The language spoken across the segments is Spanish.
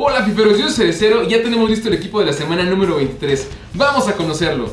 Hola fiferos, yo soy Cerecero y ya tenemos listo el equipo de la semana número 23. Vamos a conocerlo.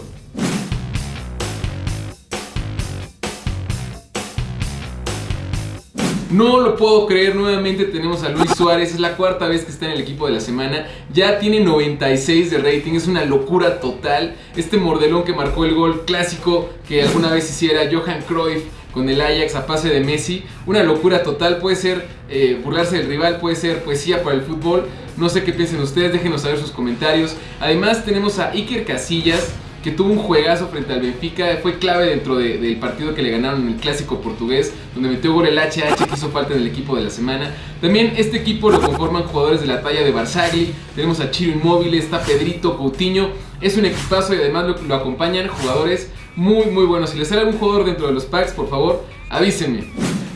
No lo puedo creer, nuevamente tenemos a Luis Suárez, es la cuarta vez que está en el equipo de la semana, ya tiene 96 de rating, es una locura total. Este mordelón que marcó el gol clásico que alguna vez hiciera Johan Cruyff con el Ajax a pase de Messi, una locura total, puede ser eh, burlarse del rival, puede ser poesía para el fútbol, no sé qué piensen ustedes, déjenos saber sus comentarios. Además tenemos a Iker Casillas, que tuvo un juegazo frente al Benfica, fue clave dentro del partido que le ganaron en el clásico portugués, donde metió gol el HH que hizo falta en el equipo de la semana. También este equipo lo conforman jugadores de la talla de Barzagli, tenemos a Chiro Inmóvil, está Pedrito Coutinho, es un equipazo y además lo, lo acompañan jugadores muy muy buenos. Si les sale algún jugador dentro de los packs, por favor, avísenme.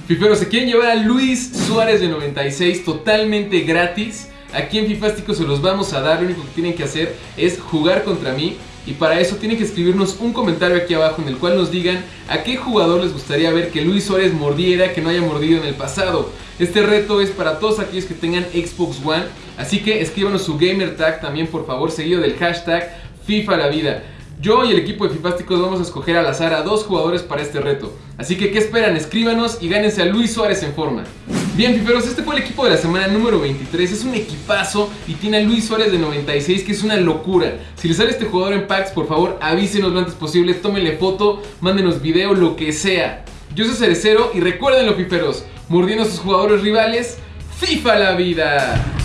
Fifero, se quieren llevar a Luis Suárez de 96 totalmente gratis. Aquí en Fifástico se los vamos a dar, lo único que tienen que hacer es jugar contra mí y para eso tienen que escribirnos un comentario aquí abajo en el cual nos digan a qué jugador les gustaría ver que Luis Suárez mordiera que no haya mordido en el pasado. Este reto es para todos aquellos que tengan Xbox One, así que escríbanos su gamer tag también por favor, seguido del hashtag FIFA la vida. Yo y el equipo de Fifásticos vamos a escoger al azar a dos jugadores para este reto. Así que, ¿qué esperan? Escríbanos y gánense a Luis Suárez en forma. Bien, Fiferos, este fue el equipo de la semana número 23. Es un equipazo y tiene a Luis Suárez de 96, que es una locura. Si les sale este jugador en packs, por favor, avísenos lo antes posible. Tómenle foto, mándenos video, lo que sea. Yo soy Cerecero y recuerden, los Fiferos, mordiendo a sus jugadores rivales, FIFA la vida.